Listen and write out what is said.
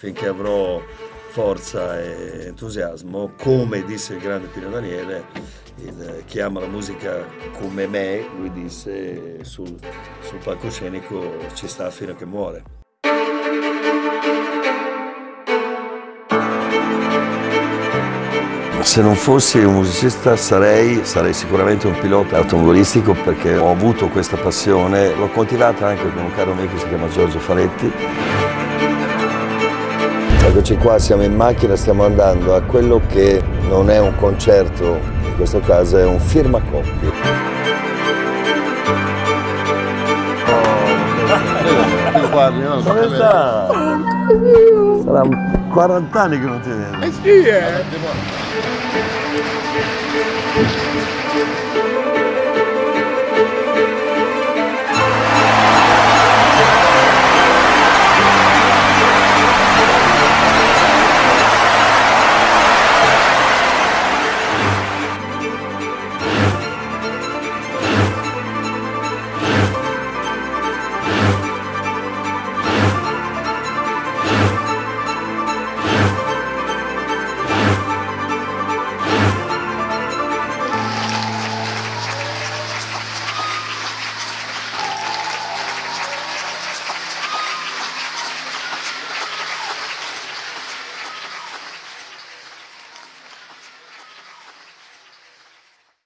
finché avrò forza e entusiasmo, come disse il grande Pino Daniele, il, chi ama la musica come me, lui disse sul, sul palcoscenico ci sta fino a che muore. Se non fossi un musicista sarei, sarei sicuramente un pilota automobilistico perché ho avuto questa passione, l'ho coltivata anche con un caro amico che si chiama Giorgio Faletti. Eccoci qua, siamo in macchina, stiamo andando a quello che non è un concerto, in questo caso è un firma coppie. guardi, no? Dove sta? Sarà 40 anni che non ti vedo. Eh sì, eh!